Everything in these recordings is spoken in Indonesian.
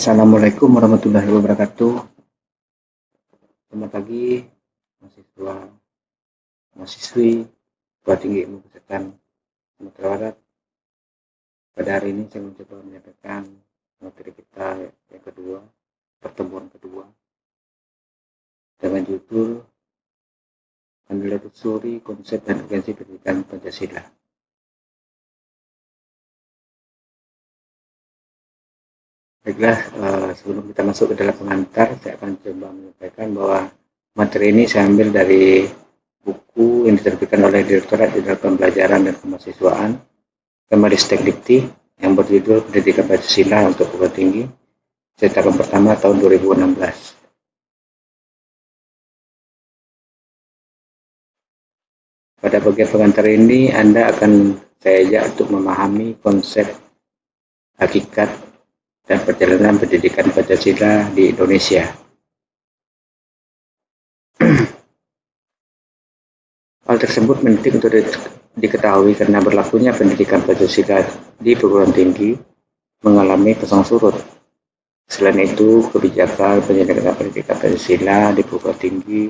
Assalamualaikum warahmatullahi wabarakatuh. Selamat pagi, mahasiswa, mahasiswi, tua tinggi ilmu kesehatan Sumatera Barat. Pada hari ini saya mencoba menyampaikan materi kita yang kedua, pertemuan kedua, dengan judul Menelusuri Konsep dan Urgensi Pendidikan Pancasila. Baiklah, uh, sebelum kita masuk ke dalam pengantar, saya akan coba menyampaikan bahwa materi ini saya ambil dari buku yang diterbitkan oleh Direktorat Jenderal Pembelajaran dan Kemahasiswaan Kemeristek Dikti yang berjudul Pendidikan Pancasila untuk Perguruan Tinggi cetakan pertama tahun 2016. Pada bagian pengantar ini, Anda akan saya ajak untuk memahami konsep hakikat dan perjalanan pendidikan Pancasila di Indonesia. Hal tersebut penting untuk diketahui karena berlakunya pendidikan Pancasila di perguruan tinggi mengalami pasang surut. Selain itu, kebijakan penyelenggaraan pendidikan Pancasila di perguruan tinggi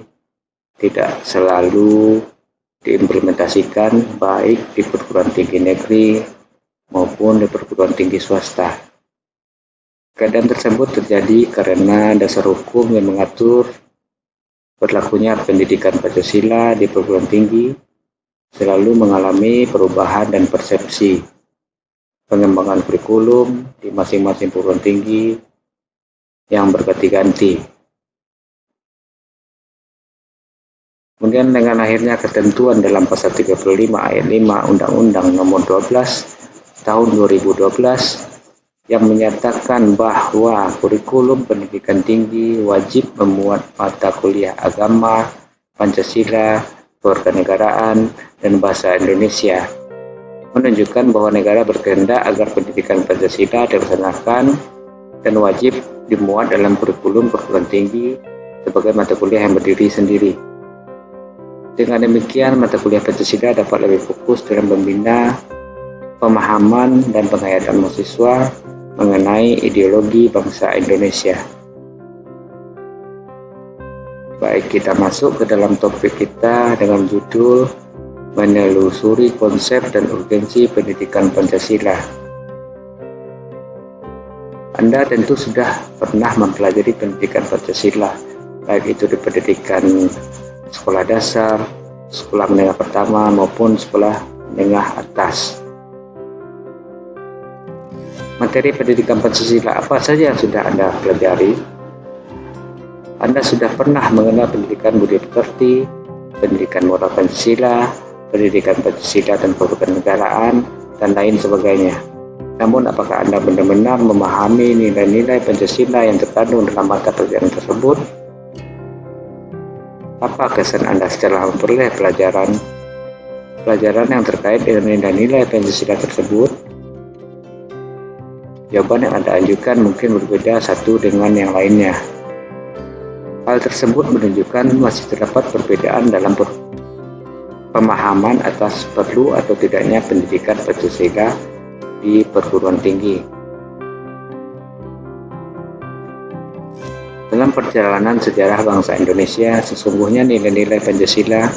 tidak selalu diimplementasikan baik di perguruan tinggi negeri maupun di perguruan tinggi swasta. Keadaan tersebut terjadi karena dasar hukum yang mengatur berlakunya pendidikan Pancasila di perguruan tinggi selalu mengalami perubahan dan persepsi. Pengembangan kurikulum di masing-masing perguruan tinggi yang berganti-ganti. Kemudian dengan akhirnya ketentuan dalam pasal 35 ayat 5 Undang-Undang Nomor 12 Tahun 2012 yang menyatakan bahwa kurikulum pendidikan tinggi wajib memuat mata kuliah agama, Pancasila, kewarganegaraan, dan bahasa Indonesia. Menunjukkan bahwa negara berkehendak agar pendidikan Pancasila dilaksanakan dan wajib dimuat dalam kurikulum perguruan tinggi sebagai mata kuliah yang berdiri sendiri. Dengan demikian, mata kuliah Pancasila dapat lebih fokus dalam membina pemahaman dan penghayatan mahasiswa mengenai ideologi bangsa Indonesia. Baik, kita masuk ke dalam topik kita dengan judul Menelusuri Konsep dan Urgensi Pendidikan Pancasila. Anda tentu sudah pernah mempelajari pendidikan Pancasila, baik itu di pendidikan sekolah dasar, sekolah menengah pertama, maupun sekolah menengah atas materi pendidikan Pancasila apa saja yang sudah Anda pelajari? Anda sudah pernah mengenal pendidikan budi pekerti, pendidikan moral Pancasila, pendidikan Pancasila dan negaraan, dan lain sebagainya. Namun apakah Anda benar-benar memahami nilai-nilai Pancasila yang terkandung dalam mata pelajaran tersebut? Apa kesan Anda setelah memperoleh pelajaran pelajaran yang terkait dengan nilai-nilai Pancasila tersebut? Jawaban yang Anda ajukan mungkin berbeda satu dengan yang lainnya. Hal tersebut menunjukkan masih terdapat perbedaan dalam pemahaman atas perlu atau tidaknya pendidikan Pancasila di perguruan tinggi. Dalam perjalanan sejarah bangsa Indonesia, sesungguhnya nilai-nilai Pancasila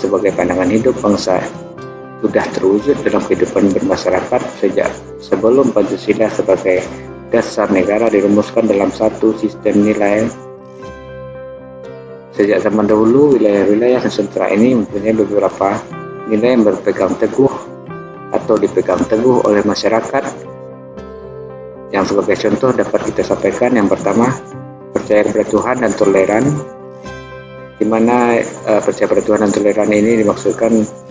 sebagai pandangan hidup bangsa sudah terwujud dalam kehidupan bermasyarakat sejak sebelum Pancasila sebagai dasar negara dirumuskan dalam satu sistem nilai. Sejak zaman dahulu, wilayah-wilayah Nusantara ini mempunyai beberapa nilai yang berpegang teguh atau dipegang teguh oleh masyarakat. Yang sebagai contoh dapat kita sampaikan yang pertama, percaya kepada Tuhan dan toleran, di mana uh, percaya pada Tuhan dan toleran ini dimaksudkan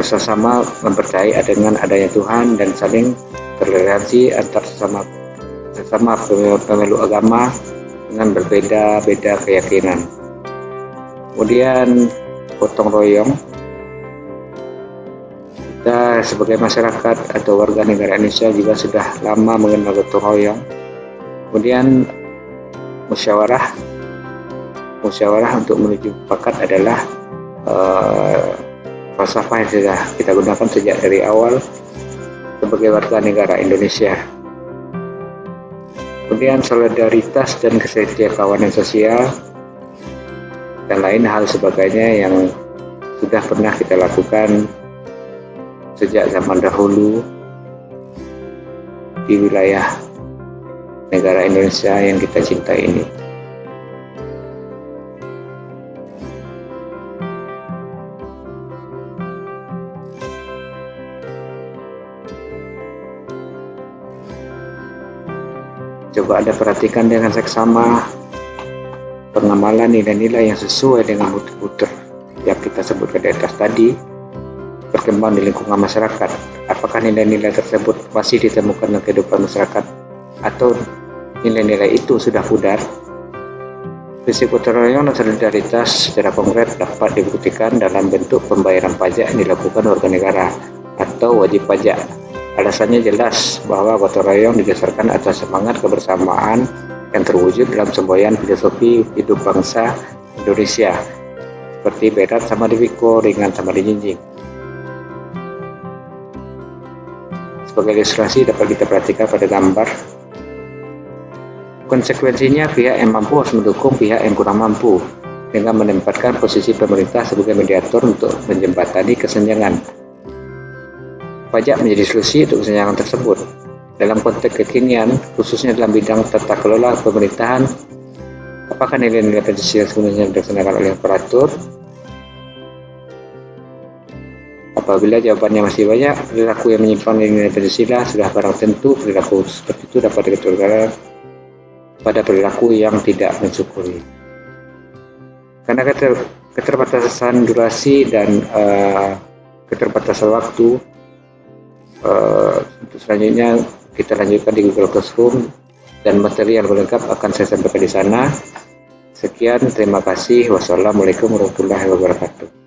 sesama mempercayai dengan adanya Tuhan dan saling toleransi antar sesama sesama pemeluk agama dengan berbeda-beda keyakinan. Kemudian gotong royong kita sebagai masyarakat atau warga negara Indonesia juga sudah lama mengenal gotong royong. Kemudian musyawarah musyawarah untuk menuju pakat adalah uh, falsafah yang sudah kita gunakan sejak dari awal sebagai warga negara Indonesia. kemudian solidaritas dan kesetiakawanan sosial, dan lain hal sebagainya yang sudah pernah kita lakukan sejak zaman dahulu di wilayah negara Indonesia yang kita cintai ini. Coba Anda perhatikan dengan seksama pengamalan nilai-nilai yang sesuai dengan muter-muter yang kita sebutkan di atas tadi berkembang di lingkungan masyarakat. Apakah nilai-nilai tersebut masih ditemukan dalam kehidupan masyarakat atau nilai-nilai itu sudah pudar? Gotong royong dan solidaritas secara konkret dapat dibuktikan dalam bentuk pembayaran pajak yang dilakukan warga negara atau wajib pajak Alasannya jelas bahwa gotong royong didasarkan atas semangat kebersamaan yang terwujud dalam semboyan filosofi hidup bangsa Indonesia. Seperti berat sama diwiko, ringan sama dijinjing. Sebagai ilustrasi dapat kita perhatikan pada gambar. Konsekuensinya pihak yang mampu harus mendukung pihak yang kurang mampu dengan menempatkan posisi pemerintah sebagai mediator untuk menjembatani kesenjangan pajak menjadi solusi untuk kesenjangan tersebut. Dalam konteks kekinian, khususnya dalam bidang tata kelola pemerintahan, apakah nilai-nilai Pancasila sebenarnya dilaksanakan oleh operator? Apabila jawabannya masih banyak, perilaku yang menyimpan nilai Pancasila sudah barang tentu perilaku seperti itu dapat diketuakan pada perilaku yang tidak mensyukuri. Karena keterbatasan durasi dan uh, keterbatasan waktu, uh, selanjutnya kita lanjutkan di Google Classroom dan materi yang lengkap akan saya sampaikan di sana. Sekian, terima kasih. Wassalamualaikum warahmatullahi wabarakatuh.